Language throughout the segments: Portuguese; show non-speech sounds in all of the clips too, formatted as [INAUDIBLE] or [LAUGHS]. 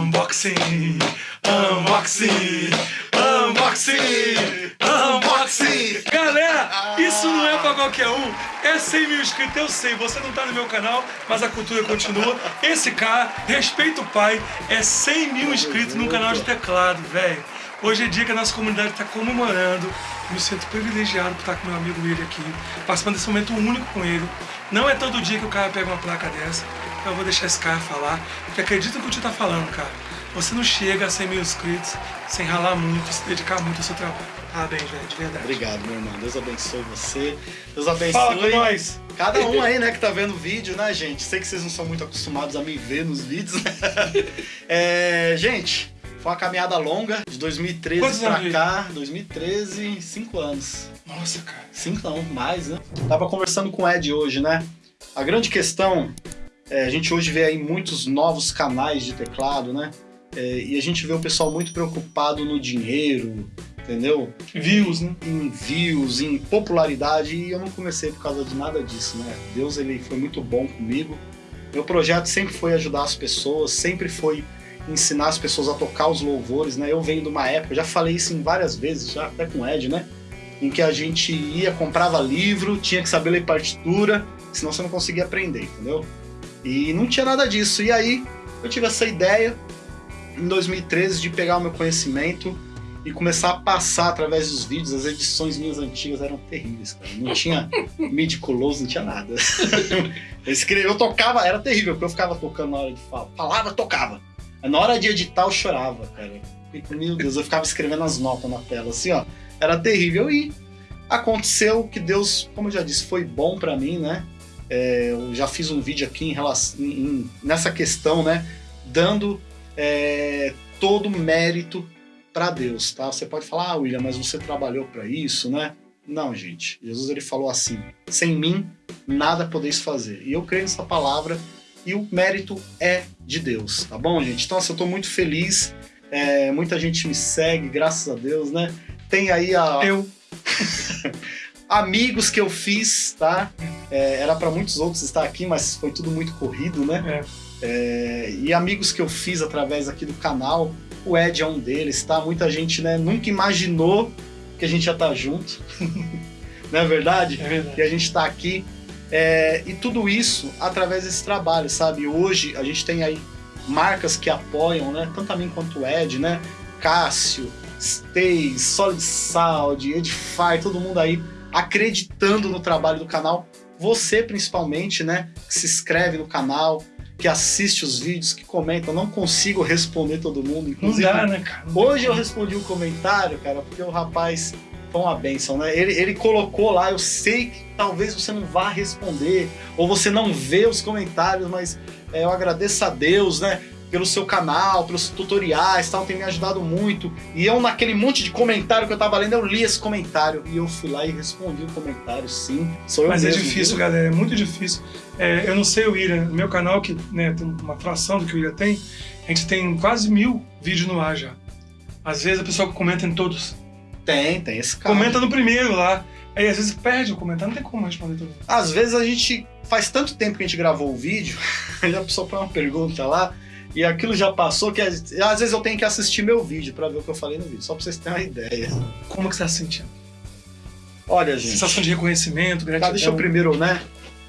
Unboxing, unboxing, unboxing, unboxing. Galera, isso não é pra qualquer um. É 100 mil inscritos, eu sei. Você não tá no meu canal, mas a cultura continua. Esse cara, respeita o pai, é 100 mil inscritos no canal de teclado, velho. Hoje é dia que a nossa comunidade está comemorando. Me sinto privilegiado por estar com meu amigo William aqui, participando desse momento único com ele. Não é todo dia que o cara pega uma placa dessa. Então eu vou deixar esse cara falar, porque acredita no que o tio tá falando, cara. Você não chega a 100 mil inscritos sem ralar muito, se dedicar muito ao seu trabalho. Parabéns, velho, de verdade. Obrigado, meu irmão. Deus abençoe você. Deus abençoe. Fala com nós. Cada um aí, né, que tá vendo o vídeo, né, gente? Sei que vocês não são muito acostumados a me ver nos vídeos, né? [LAUGHS] É, gente, foi uma caminhada longa, de 2013 Quantos pra anos, cá. 2013, 5 anos. Nossa, cara. 5 não, mais, né? Tava conversando com o Ed hoje, né? A grande questão, é, a gente hoje vê aí muitos novos canais de teclado, né? É, e a gente vê o pessoal muito preocupado no dinheiro, entendeu? Views, né? Em views, em popularidade, e eu não comecei por causa de nada disso, né? Deus, ele foi muito bom comigo. Meu projeto sempre foi ajudar as pessoas, sempre foi ensinar as pessoas a tocar os louvores, né? Eu venho de uma época, já falei isso em várias vezes, já até com o Ed, né? Em que a gente ia, comprava livro, tinha que saber ler partitura, senão você não conseguia aprender, entendeu? E não tinha nada disso. E aí eu tive essa ideia em 2013 de pegar o meu conhecimento e começar a passar através dos vídeos. As edições minhas antigas eram terríveis, cara. Não tinha [LAUGHS] midi-close, não tinha nada. [LAUGHS] Eu, escrevi, eu tocava, era terrível, porque eu ficava tocando na hora de falar. Palavra, tocava. Na hora de editar, eu chorava, cara. Meu Deus, eu ficava escrevendo as notas na tela, assim, ó. Era terrível. E aconteceu que Deus, como eu já disse, foi bom pra mim, né? É, eu já fiz um vídeo aqui em relação, em- nessa questão, né? Dando é, todo o mérito para Deus, tá? Você pode falar, ah, William, mas você trabalhou para isso, né? Não, gente. Jesus ele falou assim: sem mim nada podeis fazer. E eu creio nessa palavra e o mérito é de Deus, tá bom, gente? Então, assim, eu tô muito feliz. é, muita gente me segue, graças a Deus, né? Tem aí a, Eu. [LAUGHS] amigos que eu fiz, tá? É, era para muitos outros estar aqui, mas foi tudo muito corrido, né? É, e amigos que eu fiz através aqui do canal, o Ed é um deles, tá? Muita gente, né, nunca imaginou que a gente já tá junto, [LAUGHS] não é verdade? É verdade. Que a gente tá aqui. É, e tudo isso através desse trabalho, sabe? Hoje a gente tem aí marcas que apoiam, né? Tanto a mim quanto o Ed, né? Cássio, Stays, Solid Sound, Edify, todo mundo aí acreditando no trabalho do canal. Você principalmente, né? Que se inscreve no canal, que assiste os vídeos, que comenta. Eu não consigo responder todo mundo, Não inclusive. dá, né, cara? Não Hoje eu respondi um comentário, cara, porque o rapaz foi uma benção, né? Ele, ele colocou lá, eu sei que talvez você não vá responder, ou você não vê os comentários, mas é, eu agradeço a Deus, né? Pelo seu canal, pelos tutoriais tal, tem me ajudado muito. E eu, naquele monte de comentário que eu tava lendo, eu li esse comentário e eu fui lá e respondi o comentário, sim. Sou eu Mas é mesmo, difícil, viu? galera, é muito difícil. É, eu não sei o William, no meu canal, que né, tem uma fração do que o William tem, a gente tem quase mil vídeos no ar já. Às vezes a pessoa comenta em todos. Tem, tem esse cara. Comenta no primeiro lá. Aí às vezes perde o comentário, não tem como responder mundo. Às vezes a gente faz tanto tempo que a gente gravou o vídeo, a pessoa põe uma pergunta lá e aquilo já passou que às vezes eu tenho que assistir meu vídeo pra ver o que eu falei no vídeo, só pra vocês terem uma ideia. Como que você tá se sentindo? Olha, gente. Sensação de reconhecimento, gratidão. Tá, deixa eu primeiro, né?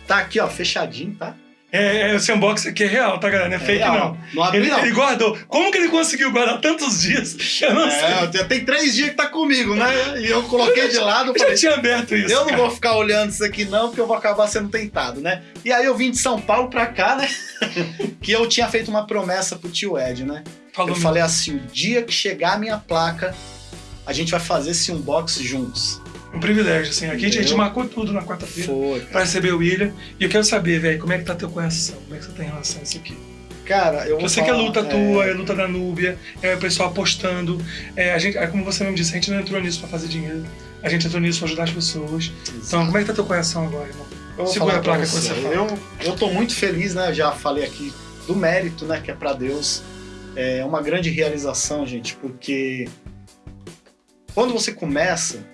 Tá aqui, ó, fechadinho, tá? É, é, esse unboxing aqui é real, tá, galera? Não é fake, real. não. Não Ele, não. ele guardou. Como que ele conseguiu guardar tantos dias? [LAUGHS] Eu não sei. É, tem- tem três dias que tá comigo, né? E eu coloquei de lado, Eu já falei, tinha aberto isso. eu não cara. vou ficar olhando isso aqui não, porque eu vou acabar sendo tentado, né? E aí eu vim de São Paulo pra cá, né? [LAUGHS] que eu tinha feito uma promessa pro tio Ed, né? Falou eu falei assim, o dia que chegar a minha placa, a gente vai fazer esse unbox juntos. Um privilégio, assim. Aqui a gente marcou tudo na quarta-feira Foi, pra receber o William. E eu quero saber, velho, como é que tá teu coração? Como é que você tá em relação a isso aqui? Cara, eu Eu sei que é falar, luta tua, é luta da Núbia, é o pessoal apostando. É, a gente, é como você mesmo disse, a gente não entrou nisso pra fazer dinheiro. A gente entrou nisso pra ajudar as pessoas. Então, como é que tá teu coração agora, irmão? Segura falar a placa quando você fala. Eu, eu tô muito feliz, né? Já falei aqui do mérito, né? Que é pra Deus. É uma grande realização, gente, porque quando você começa,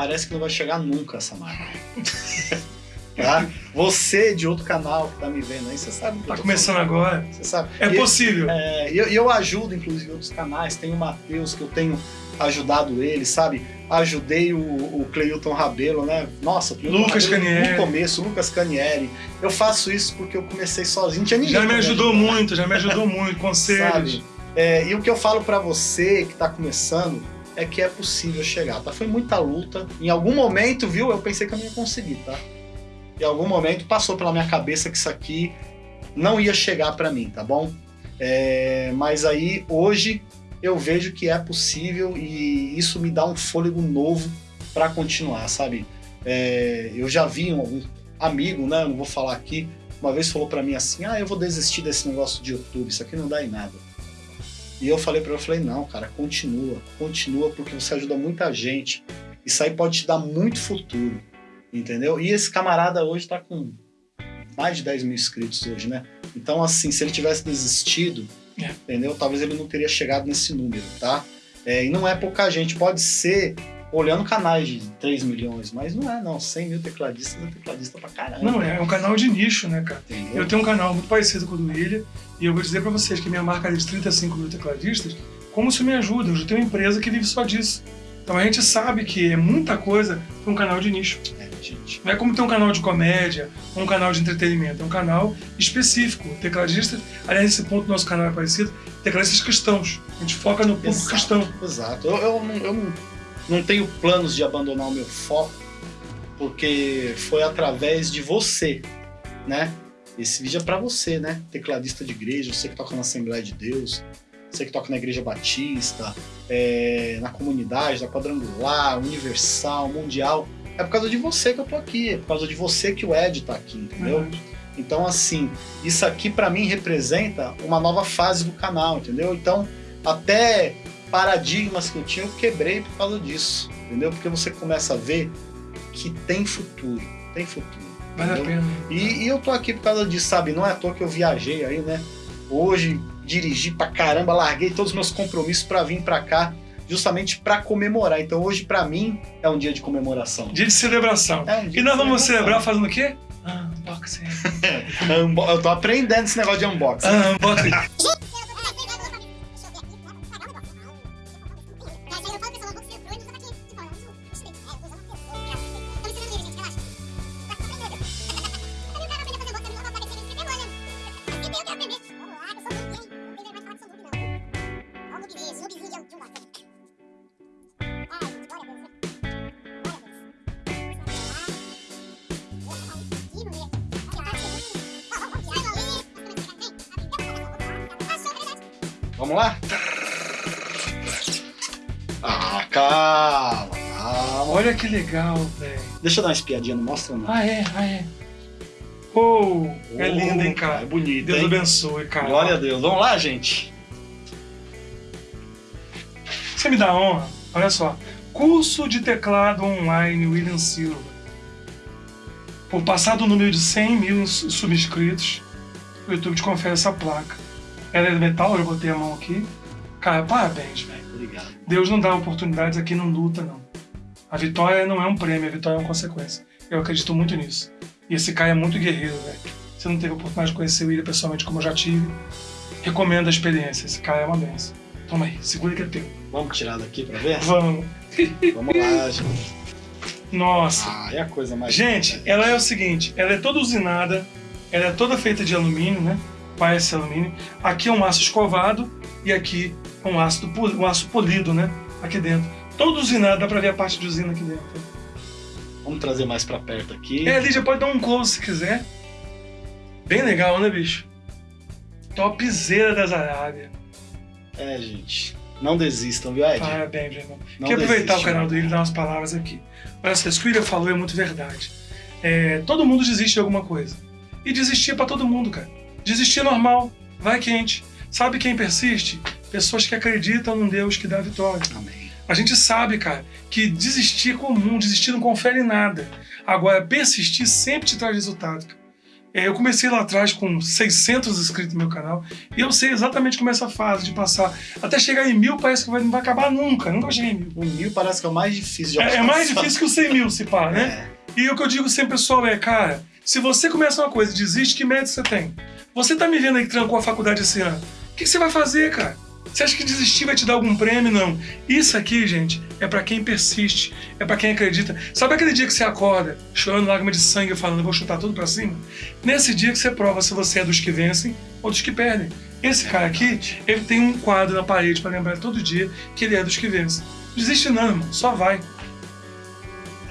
parece que não vai chegar nunca essa marca. [LAUGHS] Tá? Você de outro canal que tá me vendo aí, você sabe. Tá começando agora. Você sabe. É e, possível. É, e eu, eu ajudo, inclusive, outros canais. Tem o Matheus, que eu tenho ajudado ele, sabe? Ajudei o, o Cleilton Rabelo, né? Nossa, Lucas Rabelo, Canieri. No começo, Lucas Canieri. Eu faço isso porque eu comecei sozinho. Tinha ninguém Já me ajudou muito, já me ajudou muito. [LAUGHS] Conselhos. É, e o que eu falo pra você que tá começando é que é possível chegar, tá? Foi muita luta. Em algum momento, viu? Eu pensei que eu não ia conseguir, tá? Em algum momento passou pela minha cabeça que isso aqui não ia chegar pra mim, tá bom? É, mas aí hoje eu vejo que é possível e isso me dá um fôlego novo pra continuar, sabe? É, eu já vi um, um amigo, né? Não vou falar aqui. Uma vez falou pra mim assim: Ah, eu vou desistir desse negócio de YouTube, isso aqui não dá em nada. E eu falei pra ele, eu falei, não, cara, continua, continua, porque você ajuda muita gente. Isso aí pode te dar muito futuro, entendeu? E esse camarada hoje tá com mais de 10 mil inscritos hoje, né? Então, assim, se ele tivesse desistido, É. entendeu? Talvez ele não teria chegado nesse número, tá? É, e não é pouca gente, pode ser olhando canais de 3 milhões, mas não é, não. 100 mil tecladistas é tecladista pra caramba. Não, é um canal de nicho, né, cara? Entendeu? Eu tenho um canal muito parecido com o do William, e eu vou dizer pra vocês que minha marca é de 35 mil tecladistas, como isso me ajuda? Eu já tenho uma empresa que vive só disso. Então a gente sabe que é muita coisa para um canal de nicho. É, gente. Não é como ter um canal de comédia, ou um canal de entretenimento, é um canal específico. Tecladistas, aliás, esse ponto do nosso canal é parecido, tecladistas cristãos. A gente foca no público Exato, cristão. Exato. Eu, eu, não, eu não, tenho planos de abandonar o meu foco, porque foi através de você, né? Esse vídeo é pra você, né? Tecladista de igreja, você que toca na Assembleia de Deus, você que toca na Igreja Batista, é, na comunidade, da Quadrangular, Universal, Mundial. É por causa de você que eu tô aqui, é por causa de você que o Ed tá aqui, entendeu? Verdade. Então, assim, isso aqui pra mim representa uma nova fase do canal, entendeu? Então, até paradigmas que eu tinha, eu quebrei por causa disso, entendeu? Porque você começa a ver que tem futuro, tem futuro. Vale a pena. E, e eu tô aqui por causa disso, sabe? Não é à toa que eu viajei aí, né? Hoje, dirigi pra caramba, larguei todos os meus compromissos pra vir pra cá, justamente pra comemorar. Então, hoje, pra mim, é um dia de comemoração. Dia de celebração. É um dia E nós vamos celebrar fazendo o quê? Ah, [LAUGHS] unboxing. Unbo- Eu tô aprendendo esse negócio de unboxing. Ah, unboxing. [LAUGHS] Vamos lá? Ah, calma, calma. Olha que legal, velho. Deixa eu dar uma espiadinha, não mostra não. Ah, é, ah, é. Oh, é lindo, hein, É cara? bonito, Deus hein? abençoe, cara. Glória a Deus. Vamos lá, gente? Você me dá honra? Olha só. Curso de teclado online William Silva. Por passar do número de 100 mil subscritos, o YouTube te confere essa placa. Ela é de metal, eu botei a mão aqui. Cara, parabéns, velho. Obrigado. Deus não dá oportunidades aqui, não luta, não. A vitória não é um prêmio, a vitória é uma consequência. Eu acredito muito nisso. E esse cara é muito guerreiro, velho. Você não teve a oportunidade de conhecer o William pessoalmente como eu já tive. Recomendo a experiência. Esse cara é uma benção. Toma aí, segura que é teu. Vamos tirar daqui pra ver? Vamos. Vamos lá, [LAUGHS] gente. Nossa. Ah, é a coisa mais Gente, linda. ela é o seguinte, ela é toda usinada, ela é toda feita de alumínio, né? Parece alumínio. Aqui é um aço escovado e aqui é um aço, um aço polido, né? Aqui dentro. Todo usinado, dá pra ver a parte de usina aqui dentro. Vamos trazer mais pra perto aqui. É, Lídia, pode dar um close se quiser. Bem legal, né, bicho? Topzera das Arábia. É, gente. Não desistam, viu, Ed? Parabéns, meu irmão. Não Quero aproveitar desiste, o canal dele e dar umas palavras aqui. Isso que o William falou é muito verdade. É, todo mundo desiste de alguma coisa. E desistir é pra todo mundo, cara. Desistir é normal, vai quente. Sabe quem persiste? Pessoas que acreditam num Deus que dá vitória. Amém. A gente sabe, cara, que desistir é comum, desistir não confere em nada. Agora, persistir sempre te traz resultado. É, Eu comecei lá atrás com 600 inscritos no meu canal e eu sei exatamente como é essa fase de passar. Até chegar em mil parece que não vai acabar nunca, nunca cheguei em mil. O mil parece que é o mais difícil de É, é mais alcançar. difícil que o 100 mil, se pá, né? É. E o que eu digo sempre, pessoal, é, cara, Se você começa uma coisa e desiste, que método você tem? Você tá me vendo aí que trancou a faculdade esse ano. O que você vai fazer, cara? Você acha que desistir vai te dar algum prêmio? Não. Isso aqui, gente, é para quem persiste, é para quem acredita. Sabe aquele dia que você acorda, chorando lágrima de sangue, falando, vou chutar tudo para cima? Nesse dia que você prova se você é dos que vencem ou dos que perdem. Esse cara aqui, ele tem um quadro na parede para lembrar todo dia que ele é dos que vencem. Desiste não, irmão, só vai.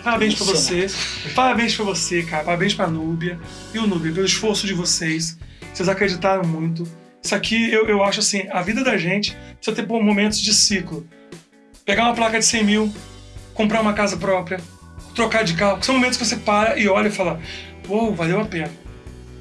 Parabéns pra você. Parabéns pra você, cara. Parabéns pra Núbia e o Núbia pelo esforço de vocês. Vocês acreditaram muito. Isso aqui, eu, eu acho assim, a vida da gente precisa ter momentos de ciclo. Pegar uma placa de 100 mil, comprar uma casa própria, trocar de carro. São momentos que você para e olha e fala, uou, valeu a pena.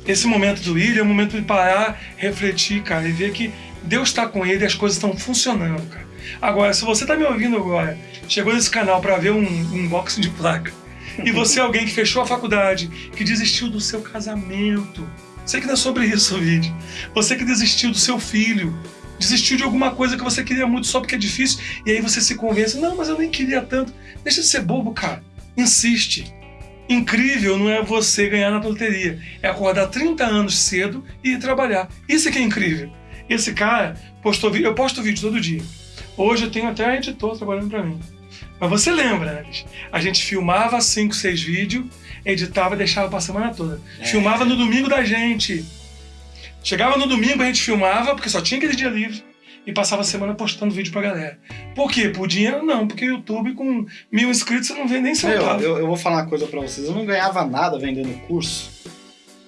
Esse momento do William é o momento de parar, refletir, cara, e ver que Deus está com ele e as coisas estão funcionando, cara. Agora, se você está me ouvindo agora, chegou nesse canal para ver um, um unboxing de placa, e você é alguém que fechou a faculdade, que desistiu do seu casamento, sei que não é sobre isso o vídeo, você que desistiu do seu filho, desistiu de alguma coisa que você queria muito só porque é difícil, e aí você se convence, não, mas eu nem queria tanto. Deixa de ser bobo, cara. Insiste. Incrível não é você ganhar na loteria, é acordar 30 anos cedo e ir trabalhar. Isso é que é incrível. Esse cara postou vídeo, eu posto vídeo todo dia. Hoje eu tenho até a editor trabalhando para mim. Mas você lembra, Alice? A gente filmava 5, 6 vídeos, editava e deixava pra semana toda. É. Filmava no domingo da gente. Chegava no domingo, a gente filmava, porque só tinha aquele dia livre, e passava a semana postando vídeo pra galera. Por quê? Por dinheiro? Não, porque o YouTube com mil inscritos você não vende nem centavo. Eu, eu, eu vou falar uma coisa pra vocês. Eu não ganhava nada vendendo curso.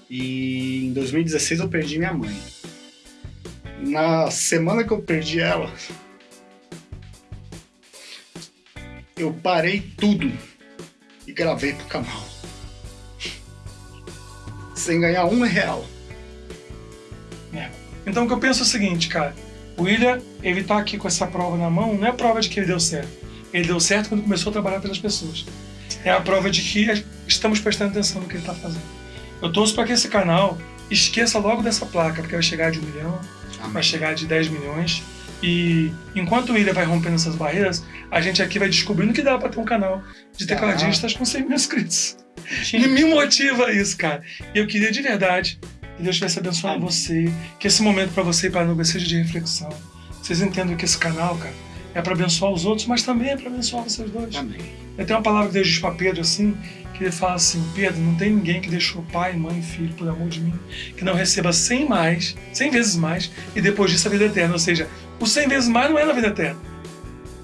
E em 2016 eu perdi minha mãe. Na semana que eu perdi ela, eu parei tudo e gravei pro canal. Sem ganhar um real. É. Então o que eu penso é o seguinte, cara. O William, ele tá aqui com essa prova na mão, não é a prova de que ele deu certo. Ele deu certo quando começou a trabalhar pelas pessoas. É a prova de que estamos prestando atenção no que ele está fazendo. Eu torço para que esse canal esqueça logo dessa placa, porque vai chegar de um milhão, Amém. vai chegar de 10 milhões. E enquanto o William vai rompendo essas barreiras, a gente aqui vai descobrindo que dá para ter um canal de tecladistas ah. com 100 mil inscritos. E me motiva isso, cara. E eu queria de verdade que Deus estivesse abençoando você, que esse momento para você e para a Nubia seja de reflexão. Vocês entendam que esse canal, cara, é para abençoar os outros, mas também é para abençoar vocês dois. Amém. Eu tenho uma palavra que Deus diz para Pedro assim, que ele fala assim, Pedro, não tem ninguém que deixou pai, mãe e filho por amor de mim, que não receba cem mais, cem vezes mais, e depois disso a vida eterna. Ou seja, o 100 vezes mais não é na vida eterna.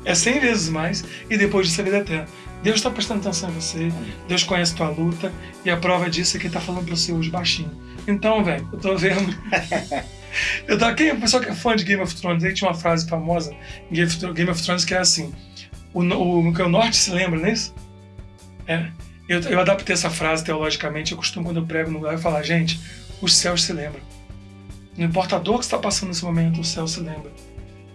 É 100 vezes mais e depois disso a vida eterna. Deus está prestando atenção em você, Deus conhece tua luta e a prova disso é que ele está falando para você hoje baixinho. Então, velho, eu tô vendo. [LAUGHS] eu tô, quem é o pessoal que é fã de Game of Thrones? Aí tinha uma frase famosa em Game of Thrones que é assim: o, o, o norte se lembra, não é isso? É. Eu, eu adaptei essa frase teologicamente. Eu costumo, quando eu prego no lugar, eu falar: gente, os céus se lembram. Não importa a dor que está passando nesse momento, o céu se lembra.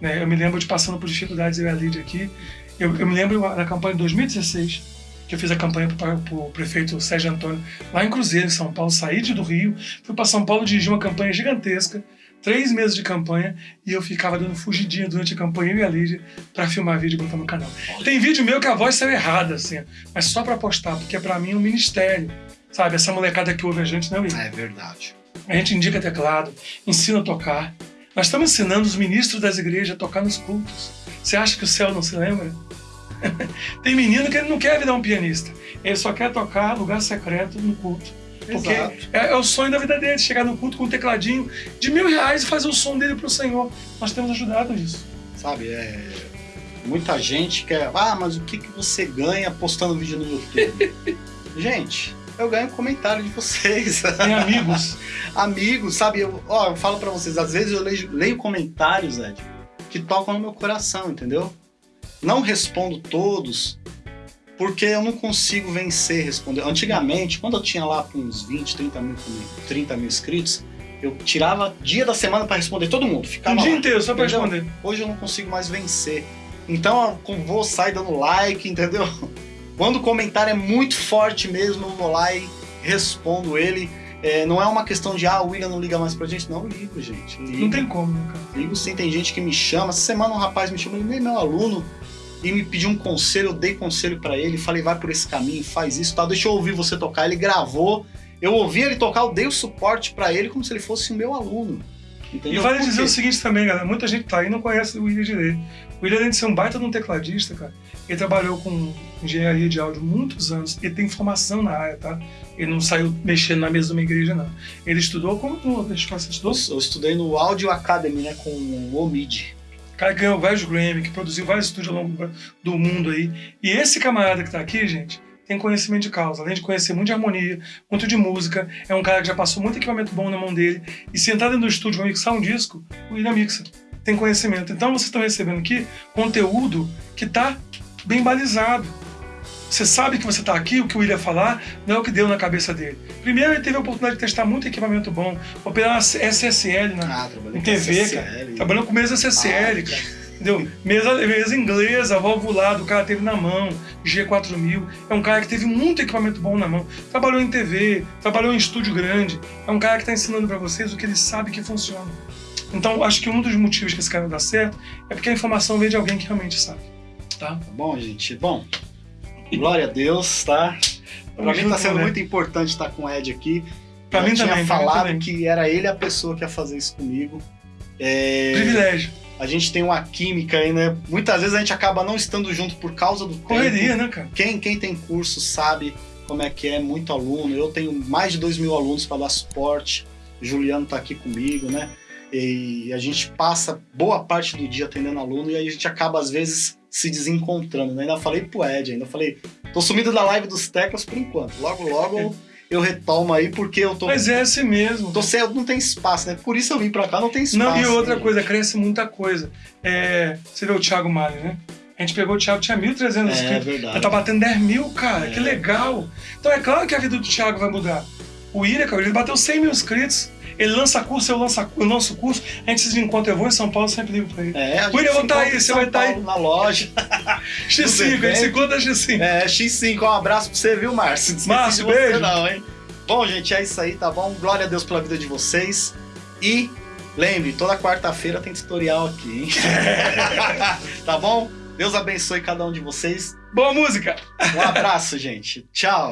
Né? Eu me lembro de passando por dificuldades, eu e a Lídia aqui. Eu, eu me lembro da campanha de 2016, que eu fiz a campanha para o prefeito Sérgio Antônio, lá em Cruzeiro, em São Paulo. Saí de do Rio, fui para São Paulo dirigir uma campanha gigantesca, três meses de campanha, e eu ficava dando fugidinha durante a campanha, eu e a Lídia, para filmar vídeo e botar no canal. Tem vídeo meu que a voz saiu errada, assim, mas só para postar, porque para mim é um ministério. Sabe, essa molecada que ouve a gente não é É verdade. A gente indica teclado, ensina a tocar, nós estamos ensinando os ministros das igrejas a tocar nos cultos. Você acha que o céu não se lembra? [LAUGHS] Tem menino que ele não quer virar um pianista. Ele só quer tocar lugar secreto no culto. Porque é, é, o sonho da vida dele, chegar no culto com um tecladinho de mil reais e fazer o som dele para o Senhor. Nós temos ajudado nisso. Sabe, é... muita gente quer. Ah, mas o que, que você ganha postando vídeo no YouTube? [LAUGHS] gente, eu ganho comentário de vocês. [LAUGHS] Tem amigos. amigos, sabe? Eu, ó, eu falo para vocês, às vezes eu leio, leio comentários, Ed, que tocam no meu coração, entendeu? Não respondo todos, porque eu não consigo vencer responder. Antigamente, quando eu tinha lá uns 20, 30 mil, 30 mil inscritos, eu tirava dia da semana para responder todo mundo. Ficava um dia lá, inteiro só para responder. Hoje eu não consigo mais vencer. Então eu vou sair dando like, entendeu? Quando o comentário é muito forte mesmo, eu vou lá e respondo ele. É, não é uma questão de, ah, o William não liga mais pra gente. Não, eu ligo, gente. Ligo. Não tem como, né, cara? Ligo sim, tem gente que me chama. Essa semana um rapaz me chamou, ele é meu aluno, e me pediu um conselho, eu dei conselho para ele, falei, vai por esse caminho, faz isso, tal, deixa eu ouvir você tocar. Ele gravou Eu ouvi ele tocar, eu dei o suporte para ele como se ele fosse o meu aluno. Entendeu? E vale dizer o seguinte também, galera. Muita gente tá aí e não conhece o William direito. O William, além de ser um baita de um tecladista, cara, ele trabalhou com engenharia de áudio muitos anos. Ele tem formação na área, tá? Ele não saiu mexendo na mesa de uma igreja, não. Ele estudou como tu, você estudou? Eu estudei no Audio Academy, né, com o Omid. O cara ganhou vários Grammy, que produziu vários estúdios ao longo do mundo aí. E esse camarada que tá aqui, gente, tem conhecimento de causa. Além de conhecer muito de harmonia, muito de música, é um cara que já passou muito equipamento bom na mão dele. E se entrar dentro do estúdio vai mixar um disco, o William mixa. Tem conhecimento. Então vocês estão recebendo aqui conteúdo que tá bem balizado. Você sabe que você está aqui, o que o William falar não é o que deu na cabeça dele. Primeiro, ele teve a oportunidade de testar muito equipamento bom, operar SSL na, Ah, trabalhei em TV, SSL. cara. Trabalhando com mesa SSL, Ah, cara. Entendeu? Mesa, mesa inglesa, valvulado, o cara teve na mão, G4000. É um cara que teve muito equipamento bom na mão. Trabalhou em TV, trabalhou em estúdio grande. É um cara que está ensinando para vocês o que ele sabe que funciona. Então, acho que um dos motivos que esse cara dá certo é porque a informação vem de alguém que realmente sabe. Tá? Tá bom, gente? Bom, glória a Deus, tá? Pra mim tá sendo né? muito importante estar com o Ed aqui. Pra Já mim tinha também, falado também. que era ele a pessoa que ia fazer isso comigo. É, Privilégio. a gente tem uma química aí, né? Muitas vezes a gente acaba não estando junto por causa do tempo. Correria, né, cara? Quem, quem tem curso sabe como é que é, muito aluno. Eu tenho mais de dois mil alunos para dar suporte. Juliano tá aqui comigo, né? E a gente passa boa parte do dia atendendo aluno e aí a gente acaba, às vezes, se desencontrando. Né? Ainda falei pro Ed, ainda falei, tô sumido da live dos teclas por enquanto. Logo, logo eu retomo aí, porque eu tô. Mas é assim mesmo. Tô sem, não tem espaço, né? Por isso eu vim pra cá, não tem espaço. Não, e outra né, coisa, cresce muita coisa. É, você vê o Thiago Mário, né? A gente pegou o Thiago, tinha 1.300 gente? É inscritos. verdade. Já tá batendo 10 mil, cara. É. Que legal. Então é claro que a vida do Thiago vai mudar. O Ira, cara, ele bateu 100 mil inscritos. Ele lança curso, eu lanço, eu lanço curso. A gente se encontra, eu vou em São Paulo, sempre ligo pra ele. É, gente William, eu vou se tá aí, você vai tá aí. Na loja. X5, a gente se encontra X5. É, X5, um abraço pra você, viu, Márcio? Não Márcio, de beijo. não, hein? Bom, gente, é isso aí, tá bom? Glória a Deus pela vida de vocês. E lembre, toda quarta-feira tem tutorial aqui, hein? [LAUGHS] tá bom? Deus abençoe cada um de vocês. Boa música! Um abraço, gente. Tchau.